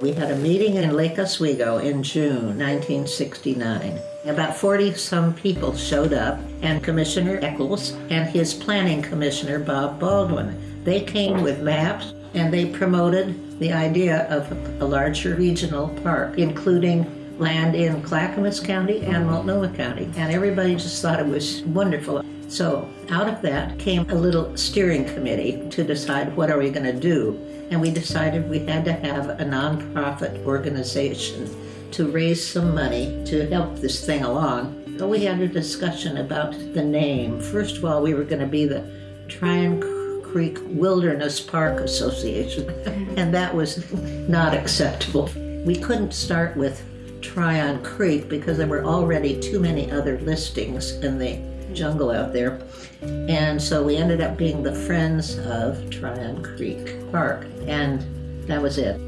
We had a meeting in Lake Oswego in June 1969. About 40 some people showed up, and Commissioner Eccles and his planning commissioner, Bob Baldwin. They came with maps and they promoted the idea of a larger regional park, including land in Clackamas County and Multnomah County. And everybody just thought it was wonderful. So out of that came a little steering committee to decide what are we going to do. And we decided we had to have a nonprofit organization to raise some money to help this thing along. So we had a discussion about the name. First of all, we were going to be the Tryon Creek Wilderness Park Association, and that was not acceptable. We couldn't start with Tryon Creek because there were already too many other listings in the jungle out there. And so we ended up being the Friends of Tryon Creek Park, and that was it.